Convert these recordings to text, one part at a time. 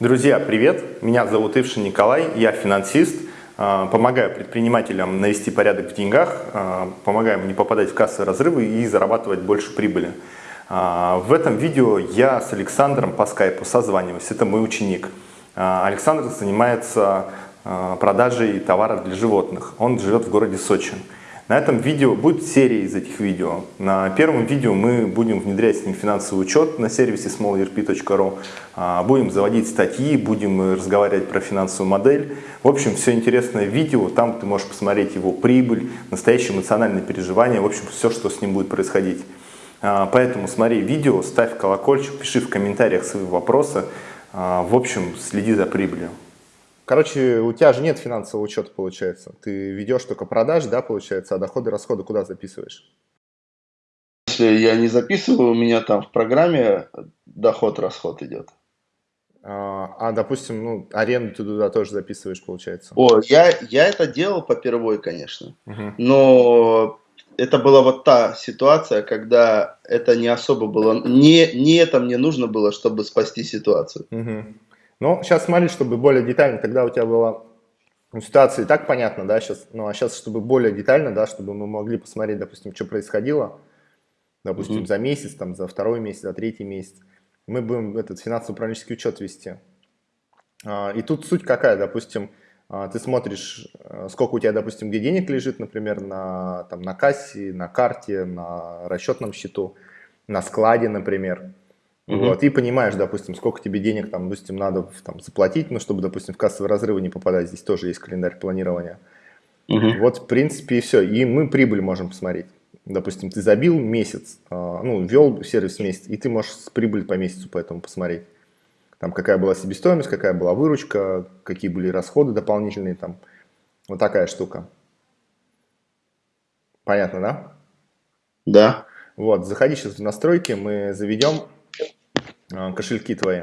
Друзья, привет! Меня зовут Ившин Николай, я финансист, а, помогаю предпринимателям навести порядок в деньгах, а, помогаю им не попадать в кассовые разрывы и зарабатывать больше прибыли. А, в этом видео я с Александром по скайпу созваниваюсь, это мой ученик. Александр занимается продажей товаров для животных, он живет в городе Сочи. На этом видео будет серия из этих видео. На первом видео мы будем внедрять с ним финансовый учет на сервисе smallerp.ru, а, будем заводить статьи, будем разговаривать про финансовую модель. В общем, все интересное видео, там ты можешь посмотреть его прибыль, настоящие эмоциональные переживания, в общем, все, что с ним будет происходить. А, поэтому смотри видео, ставь колокольчик, пиши в комментариях свои вопросы. А, в общем, следи за прибылью. Короче, у тебя же нет финансового учета, получается. Ты ведешь только продажи, да, получается, а доходы, расходы куда записываешь? Если я не записываю, у меня там в программе доход-расход идет. А, а, допустим, ну, аренду ты туда тоже записываешь, получается? О, я, я это делал попервой, конечно. Угу. Но это была вот та ситуация, когда это не особо было... Не, не это мне нужно было, чтобы спасти ситуацию. Угу. Но сейчас смотри, чтобы более детально, тогда у тебя была ну, ситуация и так понятно, да, сейчас, ну а сейчас, чтобы более детально, да, чтобы мы могли посмотреть, допустим, что происходило, допустим, mm -hmm. за месяц, там, за второй месяц, за третий месяц, мы будем этот финансово-управленческий учет вести. А, и тут суть какая, допустим, а, ты смотришь, э, сколько у тебя, допустим, где денег лежит, например, на, там, на кассе, на карте, на расчетном счету, на складе, например. Угу. Вот, и понимаешь, допустим, сколько тебе денег там, допустим, надо там, заплатить, ну, чтобы, допустим, в кассовые разрывы не попадать. Здесь тоже есть календарь планирования. Угу. Вот, в принципе, и все. И мы прибыль можем посмотреть. Допустим, ты забил месяц, а, ну, ввел сервис месяц, и ты можешь с прибыль по месяцу поэтому посмотреть. Там, какая была себестоимость, какая была выручка, какие были расходы дополнительные, там. Вот такая штука. Понятно, да? Да. Вот, заходи сейчас в настройки, мы заведем кошельки твои.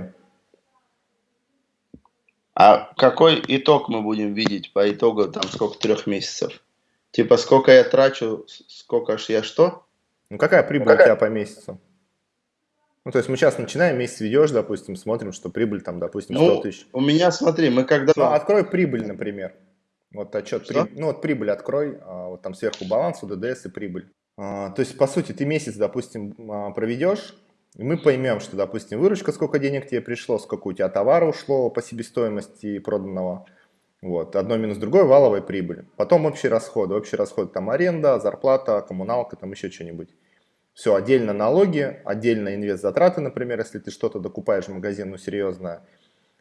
А какой итог мы будем видеть по итогу там сколько трех месяцев? Типа сколько я трачу, сколько ж я что? Ну какая прибыль какая? у тебя по месяцу? Ну, то есть мы сейчас начинаем, месяц ведешь, допустим, смотрим, что прибыль там, допустим, 100 ну, тысяч. У меня, смотри, мы когда... Ну, открой прибыль, например. Вот отчет, при... ну вот прибыль открой, а, вот там сверху баланс, УДДС и прибыль. А, то есть, по сути, ты месяц, допустим, а, проведешь, и мы поймем, что, допустим, выручка, сколько денег тебе пришло, сколько у тебя товара ушло по себестоимости проданного. Вот, одно минус другое, валовая прибыль. Потом общие расходы. Общие расходы там аренда, зарплата, коммуналка, там еще что-нибудь. Все, отдельно налоги, отдельно инвест-затраты, например, если ты что-то докупаешь в магазин, ну серьезно.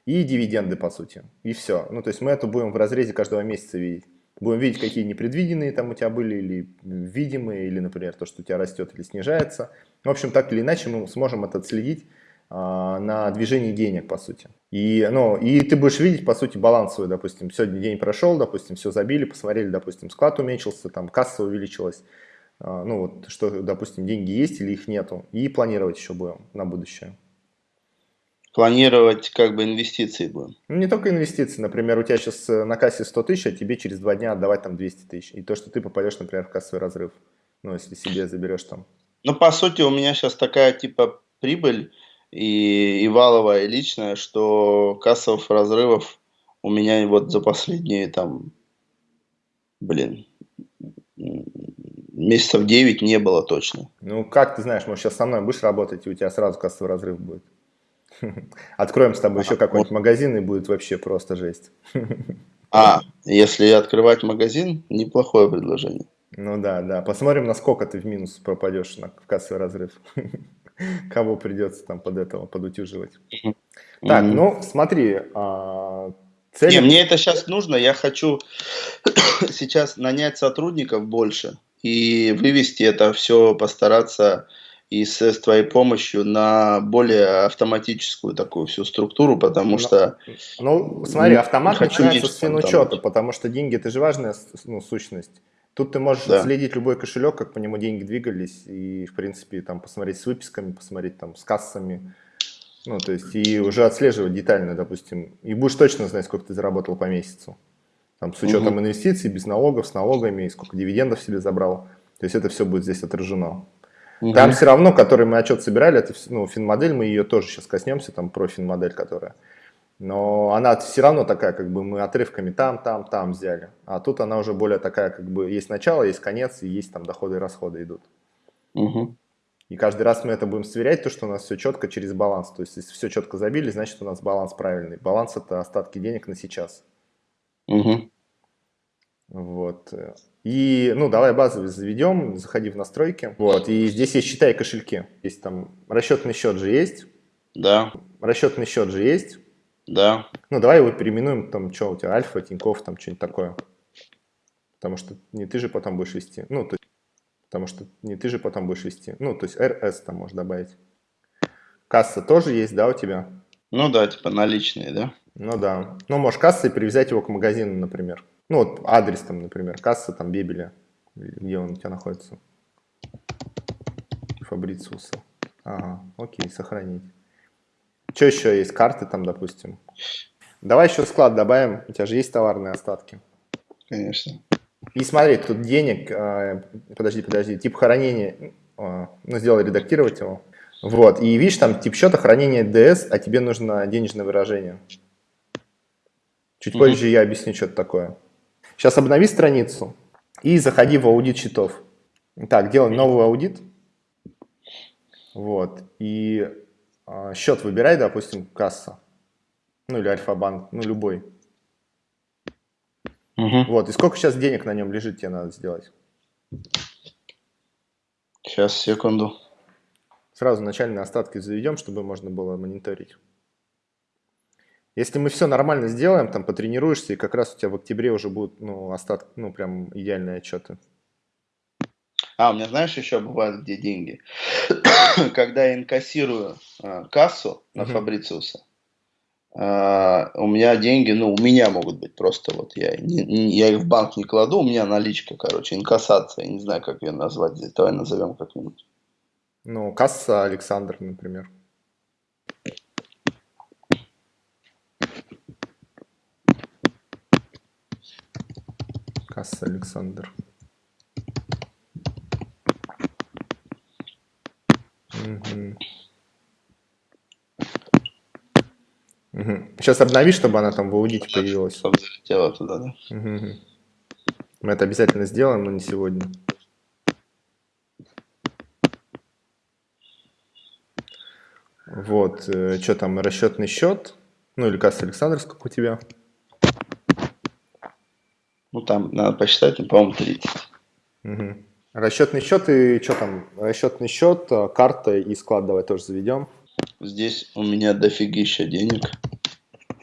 И дивиденды, по сути. И все. Ну, то есть мы это будем в разрезе каждого месяца видеть. Будем видеть, какие непредвиденные там у тебя были, или видимые, или, например, то, что у тебя растет или снижается. В общем, так или иначе мы сможем это отследить а, на движении денег, по сути. И, ну, и ты будешь видеть, по сути, балансовый, допустим, сегодня день прошел, допустим, все забили, посмотрели, допустим, склад уменьшился, там касса увеличилась, а, ну вот, что, допустим, деньги есть или их нету, и планировать еще будем на будущее планировать как бы инвестиции будем. Ну, не только инвестиции. Например, у тебя сейчас э, на кассе 100 тысяч, а тебе через два дня отдавать там 200 тысяч. И то, что ты попадешь, например, в кассовый разрыв. Ну, если себе заберешь там. Ну, по сути, у меня сейчас такая типа прибыль и, и валовая, и личная, что кассовых разрывов у меня вот за последние там, блин, месяцев 9 не было точно. Ну, как ты знаешь, может, сейчас со мной будешь работать, и у тебя сразу кассовый разрыв будет. Откроем с тобой еще какой-нибудь магазин, и будет вообще просто жесть. А, если открывать магазин, неплохое предложение. Ну да, да. Посмотрим, насколько ты в минус пропадешь на, в кассовый разрыв. Кого придется там под этого подутюживать. Так, ну смотри, а, цель... Не, мне это сейчас нужно. Я хочу сейчас нанять сотрудников больше и вывести это все, постараться и с, с твоей помощью на более автоматическую такую всю структуру, потому ну, что... Ну, смотри, автомат начинается с финучета, потому что деньги – это же важная ну, сущность. Тут ты можешь да. отследить любой кошелек, как по нему деньги двигались, и, в принципе, там посмотреть с выписками, посмотреть там с кассами, ну, то есть, и уже отслеживать детально, допустим, и будешь точно знать, сколько ты заработал по месяцу. Там, с учетом угу. инвестиций, без налогов, с налогами, сколько дивидендов себе забрал. То есть, это все будет здесь отражено. Угу. Там все равно, который мы отчет собирали, это ну, финмодель, мы ее тоже сейчас коснемся, там про финмодель, которая. Но она все равно такая, как бы мы отрывками там, там, там взяли. А тут она уже более такая, как бы есть начало, есть конец, и есть там доходы и расходы идут. Угу. И каждый раз мы это будем сверять, то, что у нас все четко через баланс. То есть, если все четко забили, значит, у нас баланс правильный. Баланс – это остатки денег на сейчас. Угу. Вот. И, ну, давай базовый заведем, заходи в настройки. Вот, и здесь есть счета и кошельки. Есть там расчетный счет же есть. Да. Расчетный счет же есть. Да. Ну, давай его переименуем, там, что у тебя, Альфа, Тиньков, там, что-нибудь такое. Потому что не ты же потом будешь вести. Ну, то есть, потому что не ты же потом будешь вести. Ну, то есть РС там можешь добавить. Касса тоже есть, да, у тебя? Ну да, типа наличные, да? Ну да. Ну, можешь кассой привязать его к магазину, например. Ну, вот адрес там, например, касса там Бебеля. Где он у тебя находится? Фабрициуса. Ага, окей, сохранить. Что еще есть? Карты там, допустим. Давай еще склад добавим. У тебя же есть товарные остатки. Конечно. И смотри, тут денег, э, подожди, подожди, тип хранения, э, ну, сделай редактировать его. Вот, и видишь, там тип счета хранения DS, а тебе нужно денежное выражение. Чуть -hmm. позже я объясню, что это такое. Сейчас обнови страницу и заходи в аудит счетов. Так, делаем новый аудит. Вот, и счет выбирай, допустим, касса, ну или Альфа-банк, ну любой. Угу. Вот, и сколько сейчас денег на нем лежит, тебе надо сделать? Сейчас, секунду. Сразу начальные остатки заведем, чтобы можно было мониторить. Если мы все нормально сделаем, там потренируешься, и как раз у тебя в октябре уже будут ну, остатки, ну прям идеальные отчеты. А, у меня, знаешь, еще бывает, где деньги. Когда я инкассирую э, кассу на uh-huh. Фабрициуса, э, у меня деньги, ну, у меня могут быть просто вот, я, не, не, я их в банк не кладу, у меня наличка, короче, инкассация, я не знаю, как ее назвать здесь, давай назовем как-нибудь. Ну, касса Александр, например. Касса Александр. Угу. Сейчас обнови, чтобы она там в аудите появилась. Чтобы залетела туда, да? Угу. Мы это обязательно сделаем, но не сегодня. Вот, э, что там, расчетный счет, ну или касса Александр, сколько у тебя? Ну там надо посчитать, по-моему, 30. Угу. Расчетный счет и что там? Расчетный счет, э, карта и склад давай тоже заведем. Здесь у меня дофигища денег.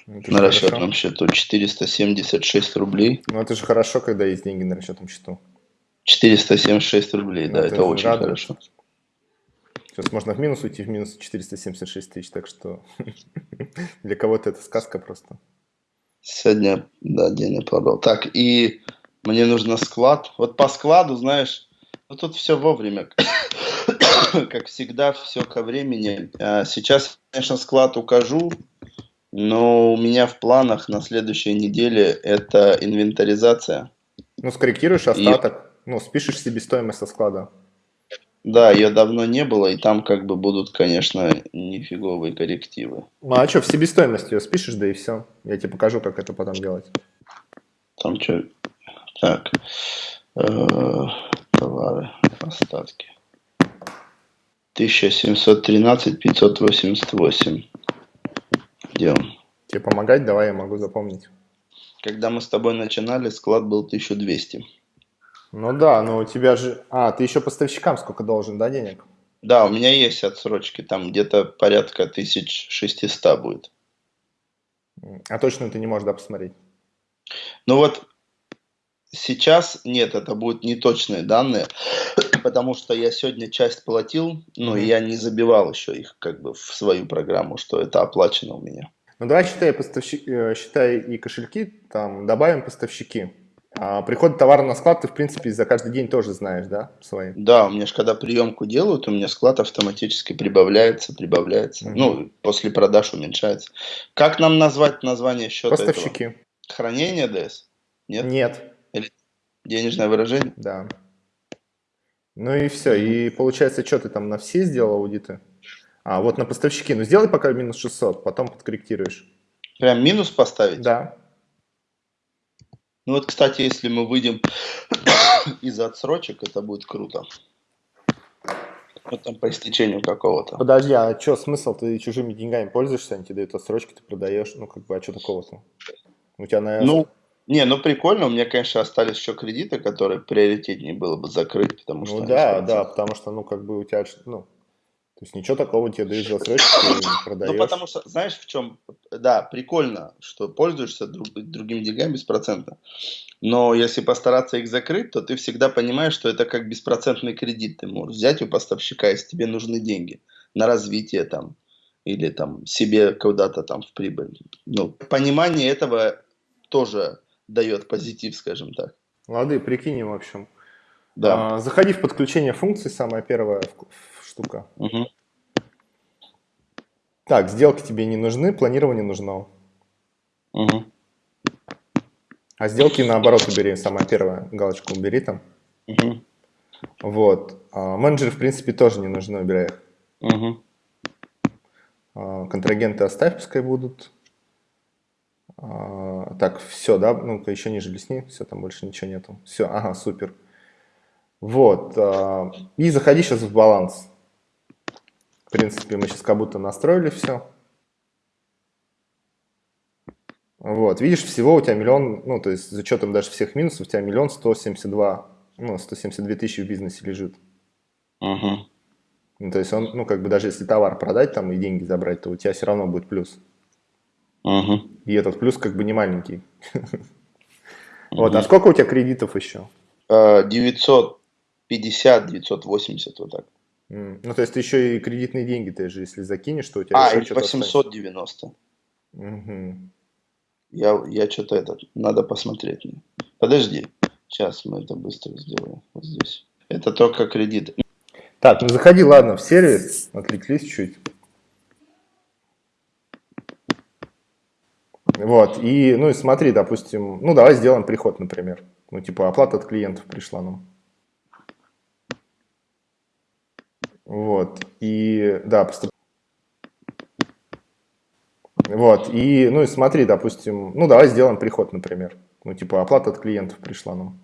Это на расчетном счету 476 рублей. Ну это же хорошо, когда есть деньги на расчетном счету. 476 рублей, ну, да, это, это очень радует. хорошо. Сейчас можно в минус уйти, в минус 476 тысяч, так что для кого-то это сказка просто. Сегодня, да, день не продал. Так, и мне нужно склад. Вот по складу, знаешь, ну, тут все вовремя. как всегда, все ко времени. А сейчас, конечно, склад укажу, но у меня в планах на следующей неделе это инвентаризация. Ну, скорректируешь остаток, и... ну, спишешь себестоимость со склада. Да, ее давно не было, и там как бы будут, конечно, нифиговые коррективы. Ну, а что, в себестоимость ее спишешь, да и все. Я тебе покажу, как это потом делать. Там что? Так. Э, товары, остатки. 1713 588. Где он? Тебе помогать? Давай, я могу запомнить. Когда мы с тобой начинали, склад был 1200. Ну да, но у тебя же... А, ты еще поставщикам сколько должен, да, денег? Да, у меня есть отсрочки, там где-то порядка 1600 будет. А точно ты не можешь, да, посмотреть? Ну вот Сейчас нет, это будут неточные данные, потому что я сегодня часть платил, но mm-hmm. я не забивал еще их как бы в свою программу, что это оплачено у меня. Ну давай считай, поставщик, э, считай и кошельки, там добавим поставщики. А приход товара на склад ты, в принципе, за каждый день тоже знаешь, да, свои? Да, у меня же когда приемку делают, у меня склад автоматически прибавляется, прибавляется. Угу. Ну, после продаж уменьшается. Как нам назвать название счета Поставщики. Этого? Хранение ДС? Нет? Нет. Денежное выражение? Да. Ну и все. И получается, что ты там на все сделал аудиты? А, вот на поставщики. Ну сделай пока минус 600, потом подкорректируешь. Прям минус поставить? Да. Ну вот, кстати, если мы выйдем из отсрочек, это будет круто. Вот там по истечению какого-то. Подожди, а что смысл? Ты чужими деньгами пользуешься, они тебе дают отсрочки, ты продаешь, ну как бы, а что такого-то? У тебя, наверное... Ну, не, ну прикольно, у меня, конечно, остались еще кредиты, которые приоритетнее было бы закрыть, потому что... Ну да, да, потому что, ну, как бы у тебя, ну, то есть ничего такого тебе дают за отсрочку, ты продаешь. Ну, потому что, знаешь, в чем, да, прикольно, что пользуешься друг, другими деньгами без процента, но если постараться их закрыть, то ты всегда понимаешь, что это как беспроцентный кредит, ты можешь взять у поставщика, если тебе нужны деньги на развитие там, или там себе куда-то там в прибыль. Ну, понимание этого тоже дает позитив, скажем так. Лады, прикинем, в общем. Да. А, заходи в подключение функций, самая первая штука. Угу. Так, сделки тебе не нужны, планирование нужно. Угу. А сделки наоборот убери, самая первая галочку убери там. Угу. Вот. А, менеджеры, в принципе, тоже не нужны, убирай их. Угу. А, контрагенты оставь, пускай будут. А, так, все, да? Ну-ка, еще ниже лесни. Все, там больше ничего нету. Все, ага, супер. Вот. А, и заходи сейчас в баланс. В принципе, мы сейчас как будто настроили все. Вот, видишь, всего у тебя миллион, ну, то есть с учетом даже всех минусов, у тебя миллион сто семьдесят два, ну, сто семьдесят две тысячи в бизнесе лежит. Угу. Ну, то есть он, ну, как бы даже если товар продать там и деньги забрать, то у тебя все равно будет плюс. Угу. И этот плюс как бы не маленький. Вот, а сколько у тебя кредитов еще? 950, 980, вот так. Ну, то есть ты еще и кредитные деньги ты же, если закинешь, то у тебя А, еще или что-то 890. Угу. Я, я что-то это, надо посмотреть. Подожди, сейчас мы это быстро сделаем. Вот здесь. Это только кредит. Так, ну заходи, ладно, в сервис, отвлеклись чуть. Вот, и, ну и смотри, допустим, ну давай сделаем приход, например. Ну, типа, оплата от клиентов пришла нам. Вот, и, да, поступ... Вот, и, ну и смотри, допустим, ну давай сделаем приход, например. Ну, типа, оплата от клиентов пришла нам.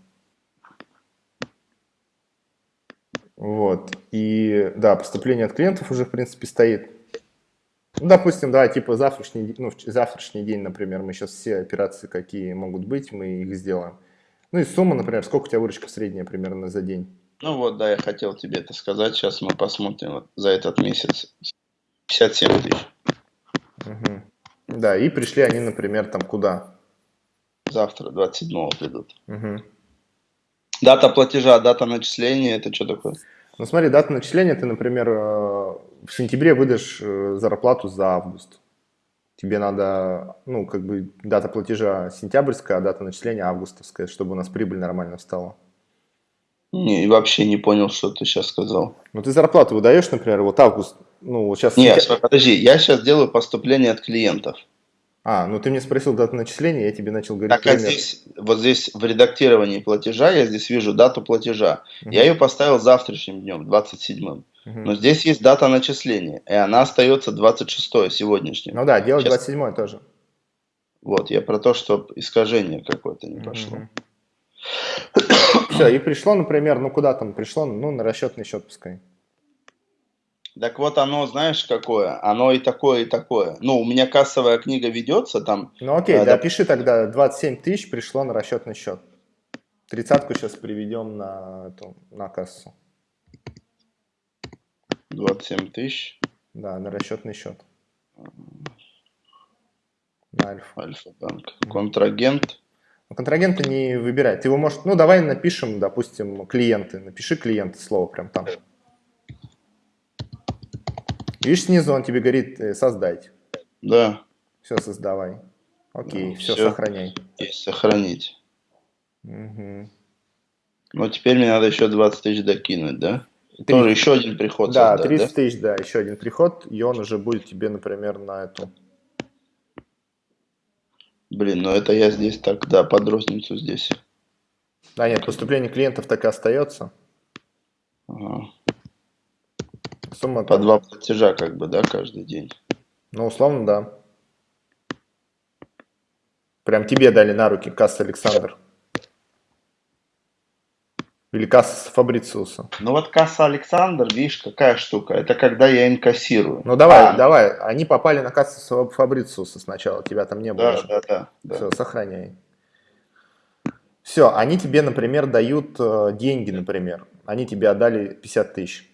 Вот, и, да, поступление от клиентов уже, в принципе, стоит. Ну, допустим, да, типа завтрашний, ну, завтрашний день, например, мы сейчас все операции, какие могут быть, мы их сделаем. Ну и сумма, например, сколько у тебя выручка средняя примерно за день? Ну вот, да, я хотел тебе это сказать. Сейчас мы посмотрим вот за этот месяц. 57 тысяч. Угу. Да, и пришли они, например, там куда? Завтра, 27 придут. Угу. Дата платежа, дата начисления, это что такое? Ну смотри, дата начисления, ты, например, э, в сентябре выдашь э, зарплату за август. Тебе надо, ну, как бы дата платежа сентябрьская, а дата начисления августовская, чтобы у нас прибыль нормально встала. Не, вообще не понял, что ты сейчас сказал. Ну, ты зарплату выдаешь, например, вот август, ну, вот сейчас... Нет, сентя... подожди, я сейчас делаю поступление от клиентов. А, ну ты мне спросил дату начисления, я тебе начал говорить. Так, а здесь, вот здесь в редактировании платежа я здесь вижу дату платежа. Угу. Я ее поставил завтрашним днем, 27-м. Угу. Но здесь есть дата начисления, и она остается 26 сегодняшним. Ну да, делать Сейчас... 27 тоже. Вот, я про то, что искажение какое-то не пошло. Угу. Все, и пришло, например, ну куда там пришло, ну на расчетный счет пускай. Так вот оно, знаешь, какое? Оно и такое, и такое. Ну, у меня кассовая книга ведется там. Ну окей, а, да, пиши тогда 27 тысяч пришло на расчетный счет. Тридцатку сейчас приведем на, эту, на кассу. 27 тысяч? Да, на расчетный счет. На Альфа. Альфа-банк. Контрагент. Ну, контрагента не выбирай. Ты его можешь... Ну, давай напишем, допустим, клиенты. Напиши клиенты, слово прям там. Видишь, снизу он тебе говорит э, создать. Да. Все, создавай. Окей, да, все, все, сохраняй. Есть сохранить. Угу. Ну, теперь мне надо еще 20 тысяч докинуть, да? 30... Тоже еще один приход. Да, создать, 30 да? тысяч, да, еще один приход, и он уже будет тебе, например, на эту... Блин, ну это я здесь так, да, под розницу здесь. Да нет, поступление клиентов так и остается. Ага. Сумма По два платежа как бы, да, каждый день? Ну, условно, да. Прям тебе дали на руки касса Александр. Или касса Фабрициуса. Ну вот касса Александр, видишь, какая штука. Это когда я инкассирую. Ну давай, а, давай. Они попали на кассу Фабрициуса сначала. Тебя там не было. Да, да, да. Все, сохраняй. Все, они тебе, например, дают э, деньги, например. Они тебе отдали 50 тысяч.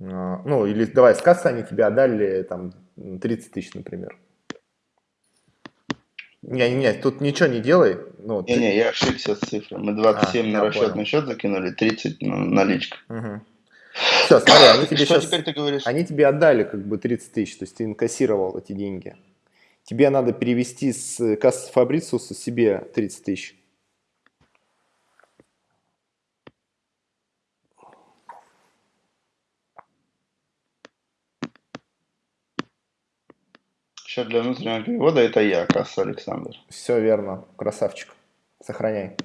Э, ну, или давай, с кассы они тебе отдали там 30 тысяч, например. Не, не, тут ничего не делай. Ну, не, ты... не, я ошибся с цифрой. Мы 27 а, на расчетный понял. счет закинули, 30 на наличка. Угу. Все, смотри, они тебе Что сейчас... теперь ты говоришь? Они тебе отдали как бы 30 тысяч, то есть ты инкассировал эти деньги. Тебе надо перевести с кассы Фабрициуса себе 30 тысяч. Счет для внутреннего перевода это я, касса Александр. Все верно, красавчик. Сохраняй.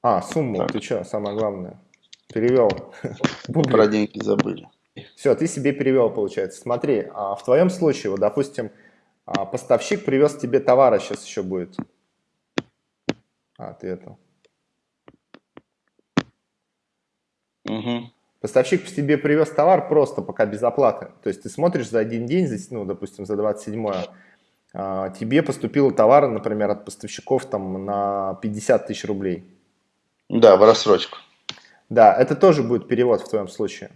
А, сумму, так. ты что, самое главное. Перевел. Про деньги забыли. Все, ты себе перевел, получается. Смотри, а в твоем случае, вот, допустим, а, поставщик привез тебе товара, сейчас еще будет. А, ты это. Угу. Поставщик тебе привез товар просто пока без оплаты. То есть ты смотришь за один день, ну, допустим, за 27 а, тебе поступило товар, например, от поставщиков там на 50 тысяч рублей. Да, в рассрочку. Да, это тоже будет перевод в твоем случае.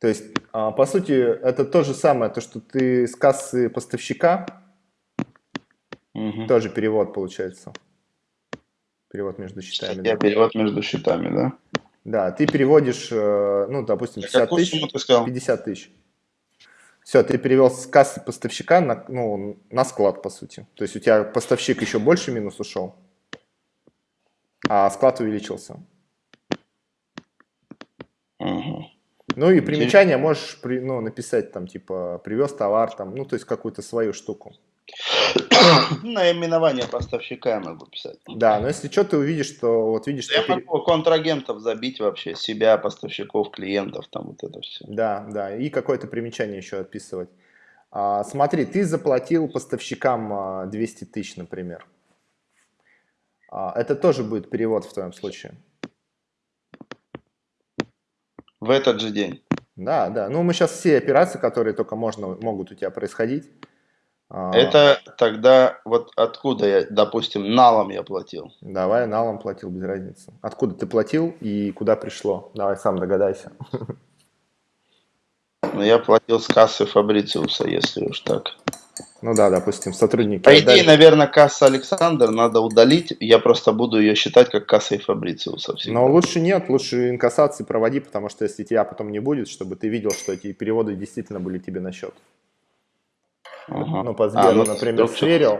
То есть, а, по сути, это то же самое, то, что ты с кассы поставщика, угу. тоже перевод получается. Перевод между счетами. Я да. перевод между счетами, да? Да, ты переводишь, э, ну, допустим, 50 тысяч, 50 тысяч. Все, ты перевел с кассы поставщика на, ну, на склад, по сути. То есть у тебя поставщик еще больше минус ушел, а склад увеличился. Угу. Ну и примечание можешь при, ну, написать там, типа, привез товар, там, ну, то есть какую-то свою штуку. Наименование поставщика я могу писать. Да, но если что, ты увидишь, что вот видишь... Я что могу контрагентов забить вообще, себя, поставщиков, клиентов, там вот это все. Да, да, и какое-то примечание еще отписывать. А, смотри, ты заплатил поставщикам 200 а, тысяч, например. А, это тоже будет перевод в твоем случае. В этот же день? Да, да. Ну, мы сейчас все операции, которые только можно, могут у тебя происходить. Это тогда вот откуда я, допустим, налом я платил? Давай, налом платил, без разницы. Откуда ты платил и куда пришло? Давай сам догадайся. Ну, я платил с кассы Фабрициуса, если уж так. Ну да, допустим, сотрудники. По идее, наверное, касса Александр надо удалить. Я просто буду ее считать как кассой Фабрициуса. Всегда. Но лучше нет, лучше инкассации проводи, потому что если тебя потом не будет, чтобы ты видел, что эти переводы действительно были тебе на счет. Ага. Ну, по Сберу, а, ну, например, сверил.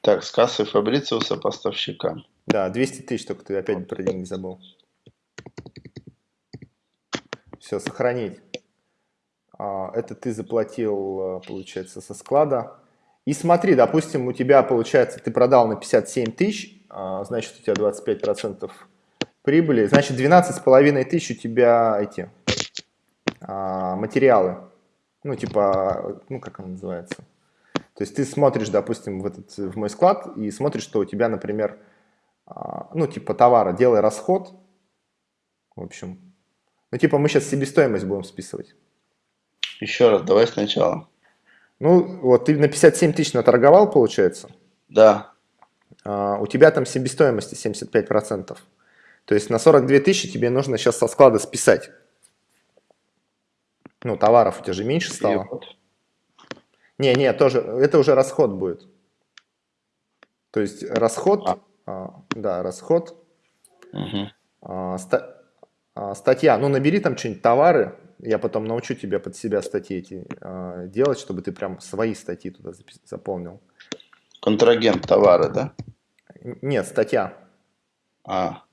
Так, с кассы Фабрициуса поставщика. Да, 200 тысяч, только ты опять про деньги забыл. Все, сохранить. А, это ты заплатил, получается, со склада. И смотри, допустим, у тебя, получается, ты продал на 57 тысяч, а, значит, у тебя 25% прибыли, значит, 12,5 тысяч у тебя эти а, материалы ну, типа, ну, как он называется? То есть ты смотришь, допустим, в, этот, в мой склад и смотришь, что у тебя, например, а, ну, типа товара, делай расход, в общем. Ну, типа мы сейчас себестоимость будем списывать. Еще раз, давай сначала. Ну, вот ты на 57 тысяч наторговал, получается? Да. А, у тебя там себестоимости 75%. То есть на 42 тысячи тебе нужно сейчас со склада списать. Ну, товаров у тебя же меньше стало. Не, не, тоже, это уже расход будет. То есть расход, а. А, да, расход, угу. а, ста, а, статья, ну набери там что-нибудь товары, я потом научу тебя под себя статьи эти а, делать, чтобы ты прям свои статьи туда заполнил. Контрагент товара, да? Нет, статья. А.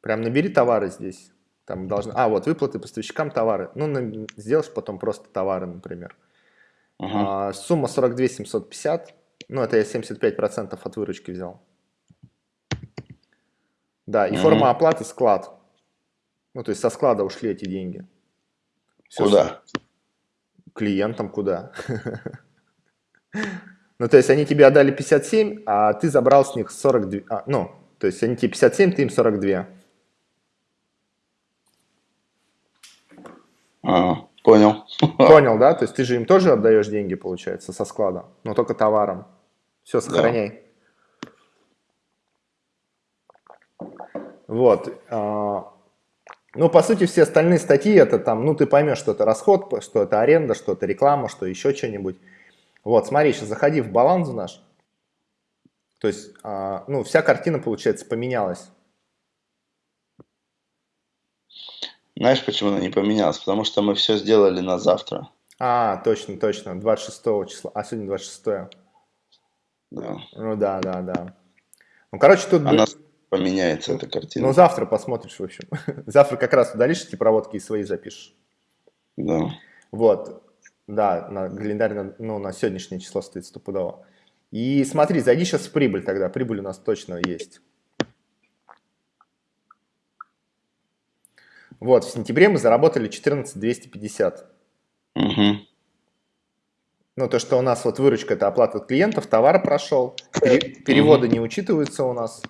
Прям набери товары здесь. Там должны... А, вот выплаты поставщикам товары. Ну, на... сделаешь потом просто товары, например. -huh. а, сумма 42 750. Ну, это я 75% от выручки взял. Да, и -huh. форма оплаты склад. Ну, то есть со склада ушли эти деньги. Все, Куда? Клиентам куда? Ну, то есть они тебе отдали 57, а ты забрал с них 42. А, ну, то есть они тебе 57, ты им 42. А, понял. Понял, да? То есть ты же им тоже отдаешь деньги, получается, со склада, но только товаром. Все, сохраняй. Да. Вот. А, ну, по сути, все остальные статьи, это там, ну, ты поймешь, что это расход, что это аренда, что это реклама, что еще что-нибудь. Вот, смотри, сейчас заходи в баланс наш. То есть, а, ну, вся картина, получается, поменялась. Знаешь, почему она не поменялась? Потому что мы все сделали на завтра. А, точно, точно, 26 числа. А сегодня 26 Да. Ну да, да, да. Ну, короче, тут... Она поменяется, эта картина. Ну, завтра посмотришь, в общем. завтра как раз удалишь эти проводки и свои запишешь. Да. Вот. Да, на календарь, на, ну, на сегодняшнее число стоит стопудово. И смотри, зайди сейчас в прибыль тогда. Прибыль у нас точно есть. Вот, в сентябре мы заработали 14 250. Угу. Ну, то, что у нас вот выручка – это оплата от клиентов, товар прошел, переводы угу. не учитываются у нас,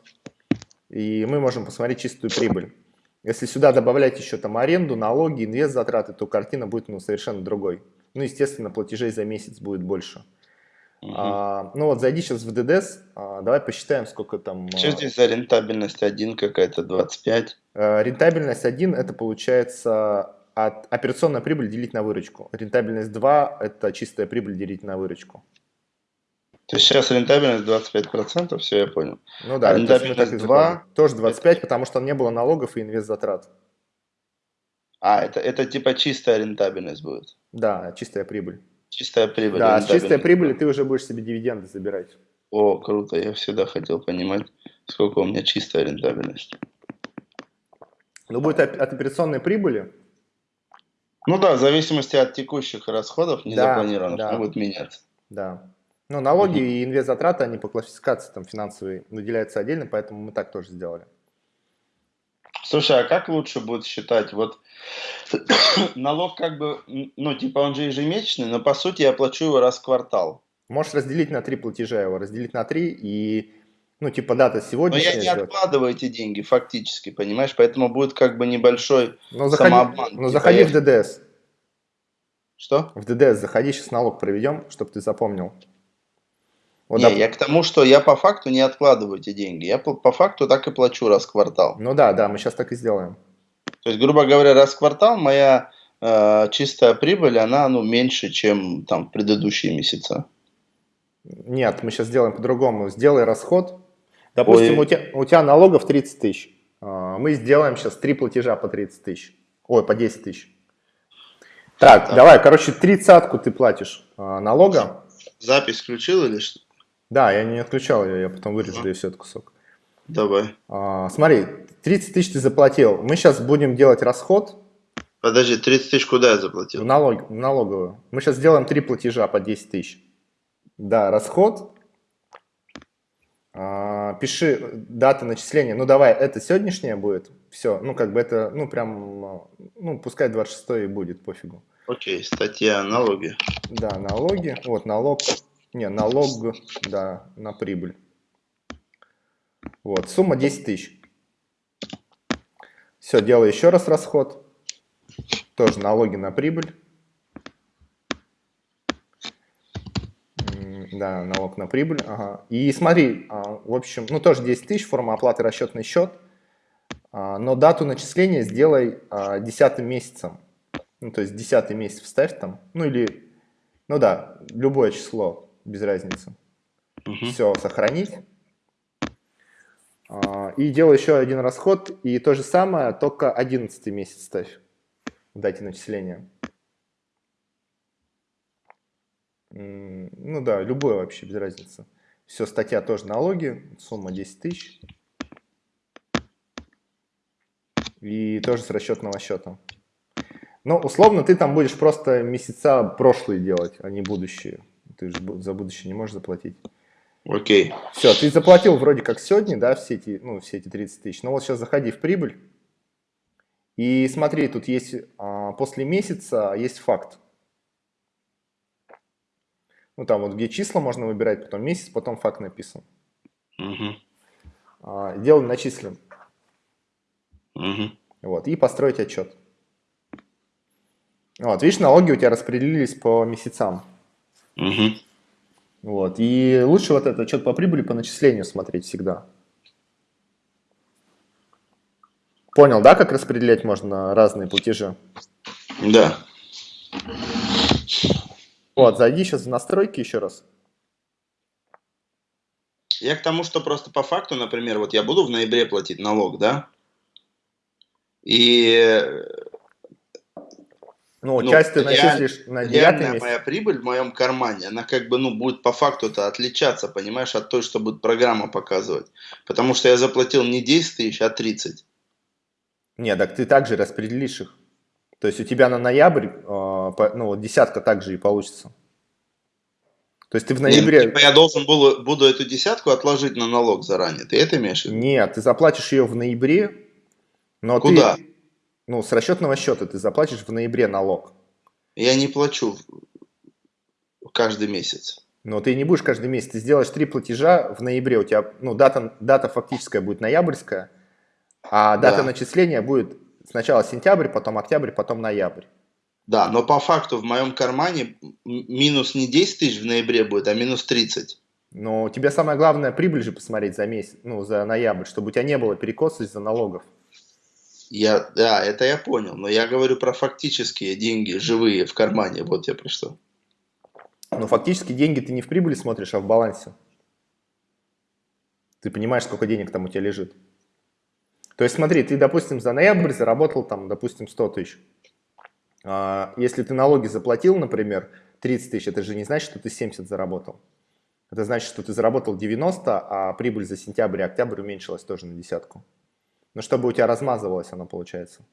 и мы можем посмотреть чистую прибыль. Если сюда добавлять еще там аренду, налоги, инвест затраты, то картина будет ну, совершенно другой. Ну, естественно, платежей за месяц будет больше. Угу. А, ну вот, зайди сейчас в ДДС, а, давай посчитаем, сколько там... Что здесь за рентабельность 1 какая-то, 25? А, рентабельность 1 это получается от операционная прибыль делить на выручку. Рентабельность 2 это чистая прибыль делить на выручку. То есть сейчас рентабельность 25%, все, я понял. Ну да, а рентабельность 2 тоже 25, потому что не было налогов и инвест затрат. А, это, это типа чистая рентабельность будет? Да, чистая прибыль. Чистая прибыль. Да, с чистой прибыли ты уже будешь себе дивиденды забирать. О, круто, я всегда хотел понимать, сколько у меня чистая рентабельность. Ну, будет от, операционной прибыли. Ну да, в зависимости от текущих расходов, незапланированных, да, да. будет меняться. Да. Ну, налоги угу. и инвест-затраты, они по классификации там финансовой выделяются отдельно, поэтому мы так тоже сделали. Слушай, а как лучше будет считать? Вот налог как бы, ну, типа он же ежемесячный, но по сути я плачу его раз в квартал. Можешь разделить на три платежа его, разделить на три и, ну, типа дата сегодня. Но я не сделать. откладываю эти деньги фактически, понимаешь? Поэтому будет как бы небольшой но заходи, самообман. Ну, типа заходи я... в ДДС. Что? В ДДС заходи, сейчас налог проведем, чтобы ты запомнил. Вот, не, доп... я к тому, что я по факту не откладываю эти деньги. Я по, по факту так и плачу раз в квартал. Ну да, да, мы сейчас так и сделаем. То есть, грубо говоря, раз в квартал моя э, чистая прибыль, она ну, меньше, чем там предыдущие месяца. Нет, мы сейчас сделаем по-другому. Сделай расход. Допустим, у тебя, у тебя налогов 30 тысяч. А, мы сделаем сейчас три платежа по 30 тысяч. Ой, по 10 тысяч. Так, так, давай, короче, тридцатку ты платишь а, налога. Запись включил или что? Да, я не отключал ее, я потом вырежу ага. все этот кусок. Давай. А, смотри, 30 тысяч ты заплатил. Мы сейчас будем делать расход. Подожди, 30 тысяч куда я заплатил? В, налог, в налоговую. Мы сейчас сделаем три платежа по 10 тысяч. Да, расход. А, пиши дата начисления. Ну давай, это сегодняшнее будет. Все, ну как бы это, ну прям, ну пускай 26 и будет, пофигу. Окей, статья налоги. Да, налоги. Вот налог не, налог, да, на прибыль. Вот, сумма 10 тысяч. Все, делаю еще раз расход. Тоже налоги на прибыль. Да, налог на прибыль. Ага. И смотри, а, в общем, ну тоже 10 тысяч, форма оплаты расчетный счет. А, но дату начисления сделай а, десятым месяцем. Ну, то есть десятый месяц вставь там. Ну или, ну да, любое число без разницы. Угу. Все, сохранить. А, и делаю еще один расход, и то же самое, только 11 месяц ставь в дате начисления. Ну да, любой вообще, без разницы. Все, статья тоже налоги, сумма 10 тысяч. И тоже с расчетного счета. Ну, условно, ты там будешь просто месяца прошлые делать, а не будущие ты же за будущее не можешь заплатить. Окей. Все, ты заплатил вроде как сегодня, да, все эти, ну, все эти 30 тысяч. Но вот сейчас заходи в прибыль. И смотри, тут есть а, после месяца есть факт. Ну, там вот где числа можно выбирать, потом месяц, потом факт написан. Угу. А, делаем начислен. Угу. Вот, и построить отчет. Вот, видишь, налоги у тебя распределились по месяцам. Угу. Вот, и лучше вот этот отчет по прибыли по начислению смотреть всегда. Понял, да, как распределять можно разные платежи? Да. Вот, зайди сейчас в настройки еще раз. Я к тому, что просто по факту, например, вот я буду в ноябре платить налог, да? И ну, ну часть ты начислишь на девятый месяц. моя прибыль в моем кармане, она как бы, ну, будет по факту-то отличаться, понимаешь, от той, что будет программа показывать. Потому что я заплатил не 10 тысяч, а 30. Нет, так ты также распределишь их. То есть у тебя на ноябрь, э, ну, вот десятка также и получится. То есть ты в ноябре... Нет, типа я должен буду, буду эту десятку отложить на налог заранее. Ты это имеешь в виду? Нет, ты заплатишь ее в ноябре, но Куда? ты... Ну, с расчетного счета ты заплатишь в ноябре налог. Я не плачу каждый месяц. Но ты не будешь каждый месяц. Ты сделаешь три платежа в ноябре. У тебя, ну, дата, дата фактическая будет ноябрьская, а дата да. начисления будет сначала сентябрь, потом октябрь, потом ноябрь. Да, но по факту в моем кармане минус не 10 тысяч в ноябре будет, а минус 30. Но тебе самое главное прибыль же посмотреть за месяц, ну, за ноябрь, чтобы у тебя не было перекоса из-за налогов. Я, да, это я понял, но я говорю про фактические деньги, живые в кармане, вот я про что. Но фактически деньги ты не в прибыли смотришь, а в балансе. Ты понимаешь, сколько денег там у тебя лежит. То есть смотри, ты, допустим, за ноябрь заработал там, допустим, 100 тысяч. А, если ты налоги заплатил, например, 30 тысяч, это же не значит, что ты 70 заработал. Это значит, что ты заработал 90, а прибыль за сентябрь и октябрь уменьшилась тоже на десятку. Ну, чтобы у тебя размазывалось оно, получается.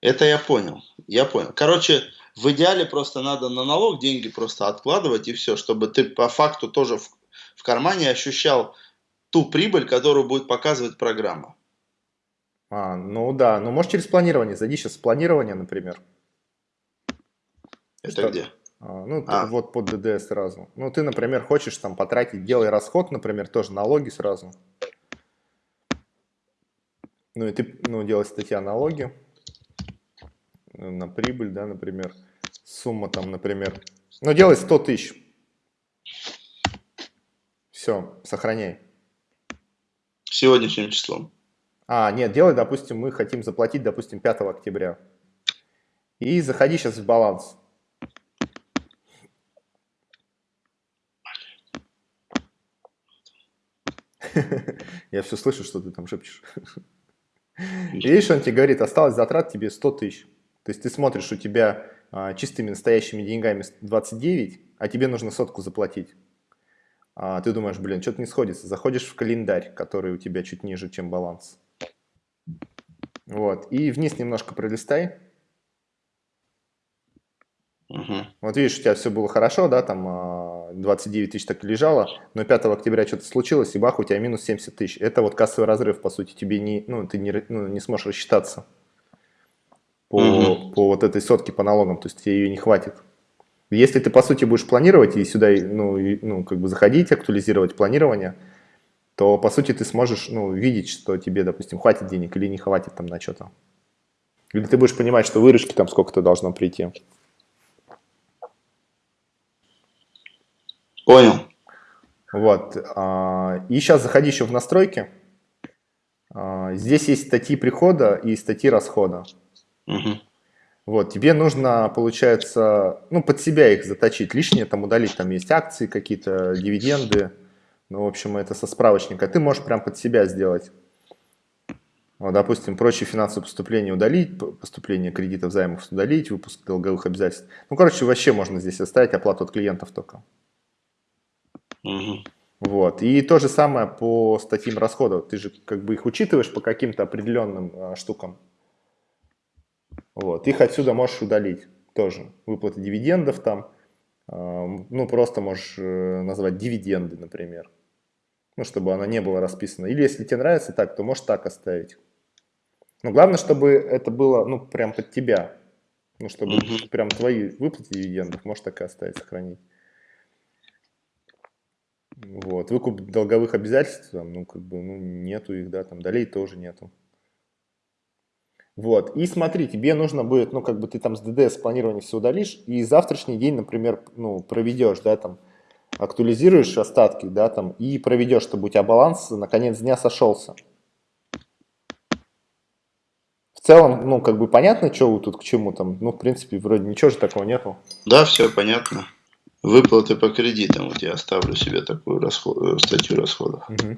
Это я понял, я понял. Короче, в идеале просто надо на налог деньги просто откладывать и все, чтобы ты по факту тоже в, в кармане ощущал ту прибыль, которую будет показывать программа. А, ну да, ну можешь через планирование, зайди сейчас в планирование, например. Это Что? где? А, ну, а. вот под ДД сразу. Ну, ты, например, хочешь там потратить, делай расход, например, тоже налоги сразу. Ну, и ты, ну, делай статья налоги на прибыль, да, например. Сумма там, например. Ну, делай 100 тысяч. Все, сохраняй. Сегодняшним числом. А, нет, делай, допустим, мы хотим заплатить, допустим, 5 октября. И заходи сейчас в баланс. Я все слышу, что ты там шепчешь. Видишь, он тебе говорит, осталось затрат тебе 100 тысяч. То есть ты смотришь, у тебя а, чистыми настоящими деньгами 29, а тебе нужно сотку заплатить. А ты думаешь, блин, что-то не сходится. Заходишь в календарь, который у тебя чуть ниже, чем баланс. Вот. И вниз немножко пролистай. Угу. Вот видишь, у тебя все было хорошо, да, там 29 а, тысяч так и лежало, но 5 октября что-то случилось, и бах, у тебя минус 70 тысяч. Это вот кассовый разрыв, по сути, тебе не, ну, ты не, ну, не сможешь рассчитаться по, угу. по вот этой сотке по налогам, то есть тебе ее не хватит. Если ты, по сути, будешь планировать и сюда, ну, и, ну как бы заходить, актуализировать планирование, то, по сути, ты сможешь, ну, видеть, что тебе, допустим, хватит денег или не хватит там на что-то. Или ты будешь понимать, что выручки там сколько-то должно прийти. Понял. Вот. А, и сейчас заходи еще в настройки. А, здесь есть статьи прихода и статьи расхода. Угу. Вот, тебе нужно, получается, ну, под себя их заточить, лишнее там удалить, там есть акции какие-то, дивиденды, ну, в общем, это со справочника. Ты можешь прям под себя сделать. Вот, допустим, прочие финансовые поступления удалить, поступление кредитов, займов удалить, выпуск долговых обязательств. Ну, короче, вообще можно здесь оставить оплату от клиентов только. Угу. Вот. И то же самое по статьям расходов. Ты же как бы их учитываешь по каким-то определенным а, штукам. Вот. Их отсюда можешь удалить тоже. Выплаты дивидендов там. А, ну, просто можешь э, назвать дивиденды, например. Ну, чтобы она не была расписана. Или если тебе нравится так, то можешь так оставить. Но главное, чтобы это было, ну, прям под тебя. Ну, чтобы угу. прям твои выплаты дивидендов можешь так и оставить, сохранить. Вот. Выкуп долговых обязательств, ну, как бы, ну, нету их, да, там, долей тоже нету. Вот, и смотри, тебе нужно будет, ну, как бы ты там с ДДС планирование все удалишь, и завтрашний день, например, ну, проведешь, да, там, актуализируешь остатки, да, там, и проведешь, чтобы у тебя баланс на конец дня сошелся. В целом, ну, как бы понятно, что вы тут к чему там, ну, в принципе, вроде ничего же такого нету. Да, все понятно. Выплаты по кредитам, вот я оставлю себе такую расход, э, статью расходов. Угу.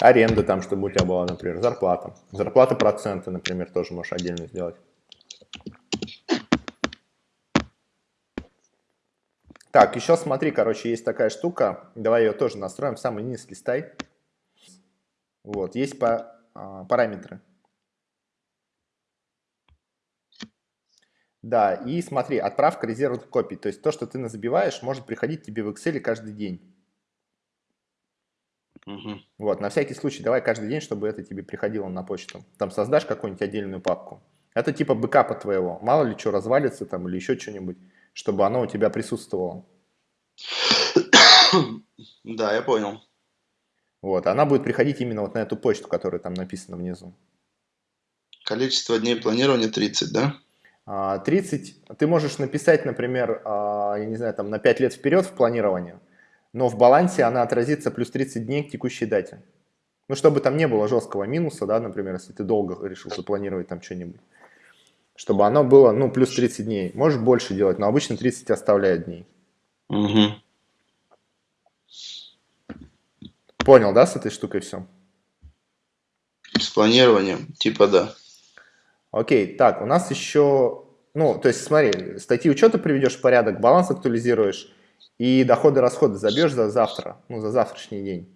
Аренда там, чтобы у тебя была, например, зарплата. Зарплата проценты, например, тоже можешь отдельно сделать. Так, еще смотри, короче, есть такая штука. Давай ее тоже настроим. Самый низкий стай. Вот, есть по, а, параметры. Да, и смотри, отправка резервных копий. То есть то, что ты забиваешь, может приходить тебе в Excel каждый день. Угу. Вот, на всякий случай, давай каждый день, чтобы это тебе приходило на почту. Там создашь какую-нибудь отдельную папку. Это типа бэкапа твоего. Мало ли что развалится там или еще что-нибудь, чтобы оно у тебя присутствовало. Да, я понял. Вот, она будет приходить именно вот на эту почту, которая там написана внизу. Количество дней планирования 30, да? 30, а, ты можешь написать, например, а, я не знаю, там на 5 лет вперед в планирование, но в балансе она отразится плюс 30 дней к текущей дате. Ну, чтобы там не было жесткого минуса, да, например, если ты долго решил запланировать там что-нибудь. Чтобы оно было, ну, плюс 30 дней. Можешь больше делать, но обычно 30 оставляют дней. Угу. Понял, да, с этой штукой все? С планированием, типа да. Окей, так, у нас еще, ну, то есть смотри, статьи учета приведешь в порядок, баланс актуализируешь, и доходы-расходы забьешь за завтра, ну, за завтрашний день.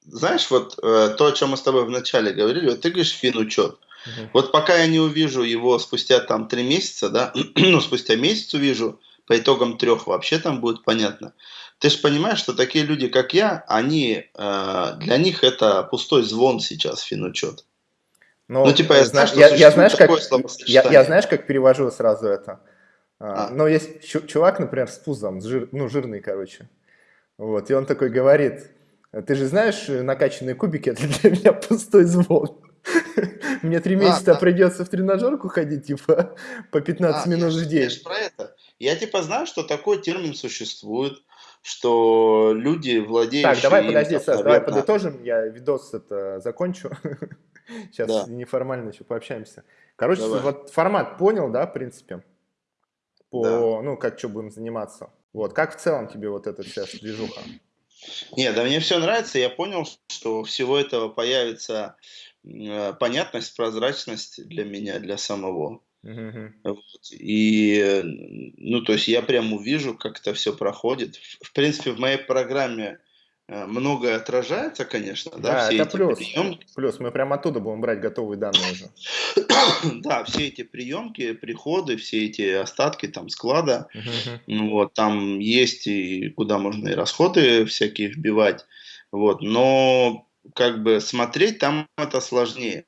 Знаешь, вот э, то, о чем мы с тобой вначале говорили, вот ты говоришь финучет. Угу. Вот пока я не увижу его спустя там три месяца, да, ну, спустя месяц увижу, по итогам трех вообще там будет понятно. Ты же понимаешь, что такие люди, как я, они, э, для них это пустой звон сейчас, финучет. Ну, ну типа, я, знаю, что я, я, знаешь, как, я, я знаешь, как перевожу сразу это? А. Но есть чувак, например, с пузом, жир, ну, жирный, короче. Вот, и он такой говорит, ты же знаешь, накачанные кубики, это для меня пустой звон. Мне три а, месяца придется в тренажерку ходить, типа, по 15 а, минут в день. Я про это. Я, типа, знаю, что такой термин существует, что люди, владеющие... Так, давай, подожди, Саш, давай подытожим, я видос это закончу. Сейчас неформально еще пообщаемся. Короче, вот формат понял, да, в принципе? по, да. ну, как что будем заниматься. Вот, как в целом тебе вот эта вся движуха? Нет, да мне все нравится. Я понял, что всего этого появится э, понятность, прозрачность для меня, для самого. Uh-huh. Вот. И, ну, то есть я прям увижу, как это все проходит. В, в принципе, в моей программе Э, многое отражается, конечно, да, да все это эти плюс. приемки. Плюс мы прямо оттуда будем брать готовые данные уже. да, все эти приемки, приходы, все эти остатки там склада, ну, вот, там есть и куда можно и расходы всякие вбивать, вот, но как бы смотреть там это сложнее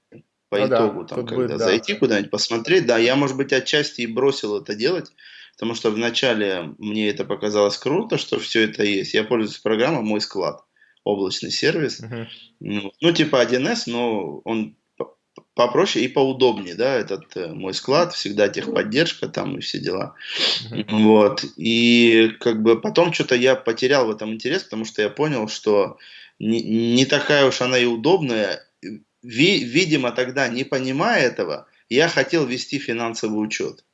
по ну, итогу, да, там, когда будет, зайти да. куда-нибудь посмотреть, да, я, может быть, отчасти и бросил это делать, потому что вначале мне это показалось круто, что все это есть. Я пользуюсь программой «Мой склад», облачный сервис. Uh-huh. Ну, ну, типа 1С, но он попроще и поудобнее, да, этот э, мой склад, всегда техподдержка там и все дела. Uh-huh. Вот. И как бы потом что-то я потерял в этом интерес, потому что я понял, что не, не такая уж она и удобная. Ви, видимо, тогда, не понимая этого, я хотел вести финансовый учет.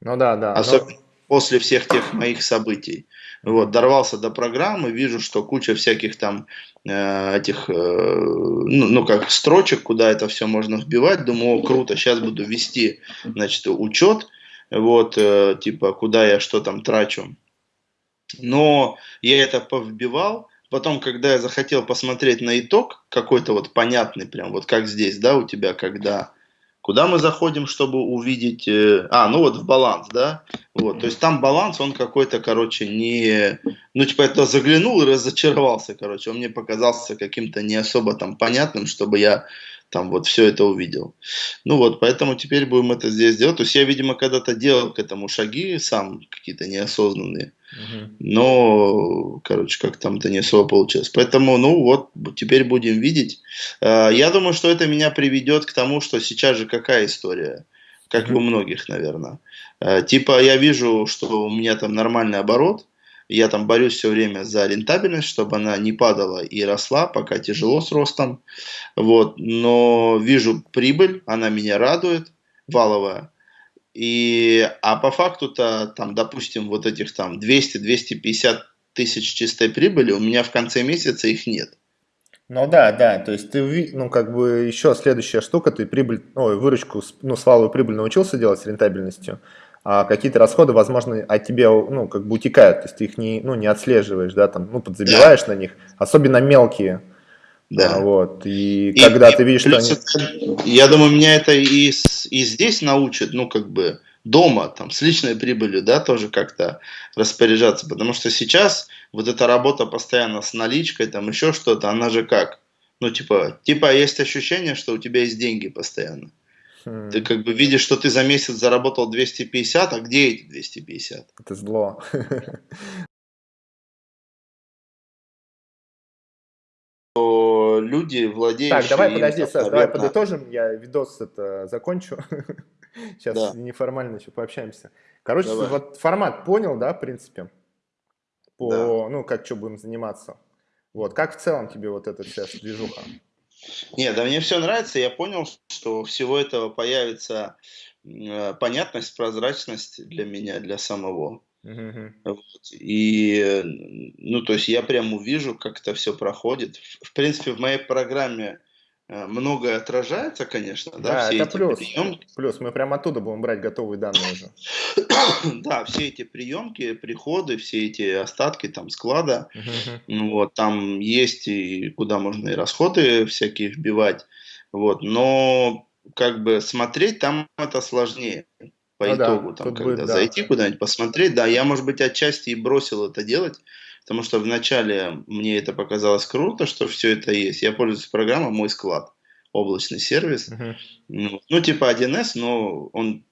Ну да, да. Особенно но... после всех тех моих событий. Вот, дорвался до программы, вижу, что куча всяких там э, этих, э, ну, ну, как строчек, куда это все можно вбивать. Думаю, о, круто, сейчас буду вести, значит, учет, вот, э, типа, куда я что там трачу. Но я это повбивал, потом, когда я захотел посмотреть на итог, какой-то вот понятный прям, вот как здесь, да, у тебя, когда Куда мы заходим, чтобы увидеть... Э, а, ну вот в баланс, да? Вот, то есть там баланс, он какой-то, короче, не... Ну, типа, это заглянул и разочаровался, короче. Он мне показался каким-то не особо там понятным, чтобы я там вот все это увидел. Ну вот, поэтому теперь будем это здесь делать. То есть я, видимо, когда-то делал к этому шаги сам, какие-то неосознанные. Но, короче, как там-то не особо получилось. Поэтому, ну вот, теперь будем видеть. А, я думаю, что это меня приведет к тому, что сейчас же какая история? Как и у многих, наверное. А, типа я вижу, что у меня там нормальный оборот, я там борюсь все время за рентабельность, чтобы она не падала и росла, пока тяжело с ростом. Вот. Но вижу прибыль, она меня радует, валовая. И, а по факту-то, там, допустим, вот этих там 200-250 тысяч чистой прибыли, у меня в конце месяца их нет. Ну да, да, то есть ты, ну как бы еще следующая штука, ты прибыль, ой, выручку, ну сваловую прибыль научился делать с рентабельностью, а какие-то расходы, возможно, от тебя, ну, как бы утекают, то есть ты их не, ну, не отслеживаешь, да, там, ну, подзабиваешь да. на них, особенно мелкие, да. А, вот, и, и когда и, ты видишь, что они... Я думаю, меня это и, и здесь научит, ну, как бы, дома, там, с личной прибылью, да, тоже как-то распоряжаться, потому что сейчас вот эта работа постоянно с наличкой, там, еще что-то, она же как? Ну, типа, типа есть ощущение, что у тебя есть деньги постоянно. Хм. Ты как бы видишь, что ты за месяц заработал 250, а где эти 250? Это зло. Люди, владеющие... Так, давай, подожди, Саш, наверное... давай подытожим, я видос это закончу. Сейчас да. неформально еще пообщаемся. Короче, давай. вот формат понял, да, в принципе? По, да. ну, как что будем заниматься. Вот, как в целом тебе вот эта вся движуха? Нет, да мне все нравится. Я понял, что всего этого появится э, понятность, прозрачность для меня, для самого. Uh-huh. Вот. И, ну, то есть я прям увижу, как это все проходит. В, в принципе, в моей программе э, многое отражается, конечно, да, да все это эти плюс. приемки. Плюс мы прям оттуда будем брать готовые данные уже. да, все эти приемки, приходы, все эти остатки там склада, ну, вот, там есть и куда можно и расходы всякие вбивать, вот, но как бы смотреть там это сложнее по ну итогу, да, там, когда будет, зайти да. куда-нибудь посмотреть. Да, я, может быть, отчасти и бросил это делать, потому что вначале мне это показалось круто, что все это есть. Я пользуюсь программой «Мой склад», облачный сервис. Uh-huh. Ну, ну, типа 1С, но он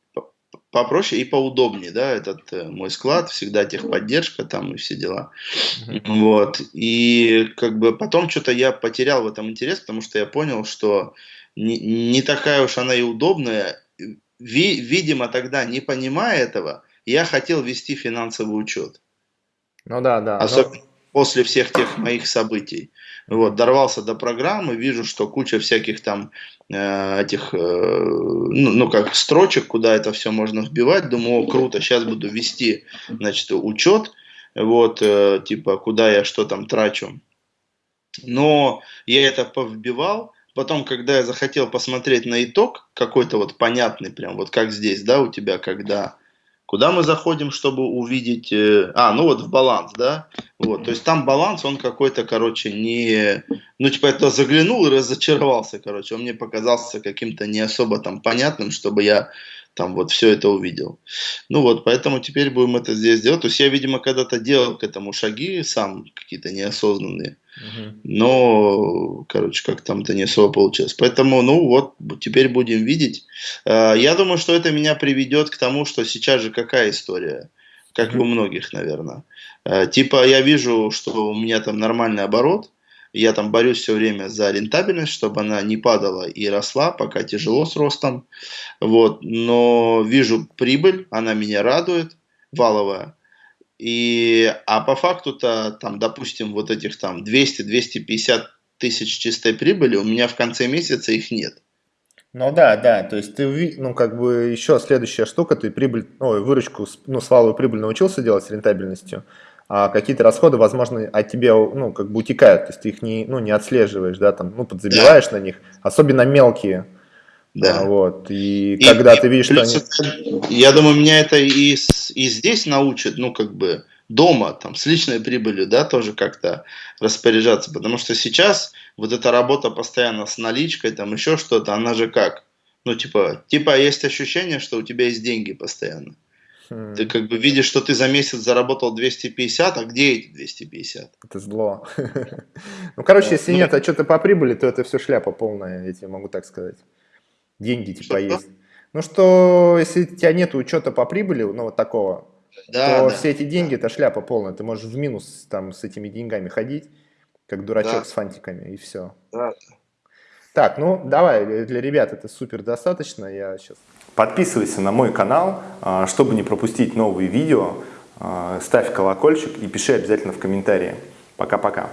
попроще и поудобнее, да, этот э, мой склад, всегда техподдержка там и все дела. Uh-huh. Вот. И как бы потом что-то я потерял в этом интерес, потому что я понял, что не, не такая уж она и удобная, ви, видимо, тогда, не понимая этого, я хотел вести финансовый учет. Ну да, да. Особенно но... после всех тех моих событий. Вот, дорвался до программы, вижу, что куча всяких там э, этих, э, ну, ну, как строчек, куда это все можно вбивать. Думаю, о, круто, сейчас буду вести, значит, учет, вот, э, типа, куда я что там трачу. Но я это повбивал, Потом, когда я захотел посмотреть на итог, какой-то вот понятный прям, вот как здесь, да, у тебя, когда... Куда мы заходим, чтобы увидеть... Э, а, ну вот в баланс, да? Вот, то есть там баланс, он какой-то, короче, не... Ну, типа, это заглянул и разочаровался, короче. Он мне показался каким-то не особо там понятным, чтобы я там вот все это увидел. Ну вот, поэтому теперь будем это здесь делать. То есть я, видимо, когда-то делал к этому шаги сам какие-то неосознанные. Но, короче, как там-то не особо получилось. Поэтому, ну вот, теперь будем видеть. А, я думаю, что это меня приведет к тому, что сейчас же какая история? Как и у многих, наверное. А, типа я вижу, что у меня там нормальный оборот, я там борюсь все время за рентабельность, чтобы она не падала и росла, пока тяжело с ростом. Вот. Но вижу прибыль, она меня радует, валовая. И, а по факту-то, там, допустим, вот этих там 200-250 тысяч чистой прибыли, у меня в конце месяца их нет. Ну да, да, то есть ты, ну как бы еще следующая штука, ты прибыль, ой, выручку, ну сваловую прибыль научился делать с рентабельностью, а какие-то расходы, возможно, от тебя, ну как бы утекают, то есть ты их не, ну не отслеживаешь, да, там, ну подзабиваешь да. на них, особенно мелкие, да. А, вот. И, и когда и, ты видишь, что они... Я думаю, меня это и, и здесь научит, ну, как бы, дома, там, с личной прибылью, да, тоже как-то распоряжаться. Потому что сейчас вот эта работа постоянно с наличкой, там, еще что-то, она же как? Ну, типа, типа есть ощущение, что у тебя есть деньги постоянно. Хм. Ты как бы видишь, что ты за месяц заработал 250, а где эти 250? Это зло. Ну, короче, если ну нет а отчета по прибыли, то это все шляпа полная, я тебе могу так сказать. Деньги типа есть. Ну что, если у тебя нет учета по прибыли, ну вот такого, да, то да, все эти деньги да. это шляпа полная. Ты можешь в минус там с этими деньгами ходить, как дурачок да. с фантиками, и все. Да. Так, ну давай, для ребят это супер достаточно. Я сейчас Подписывайся на мой канал, а, чтобы не пропустить новые видео. А, ставь колокольчик и пиши обязательно в комментарии. Пока-пока.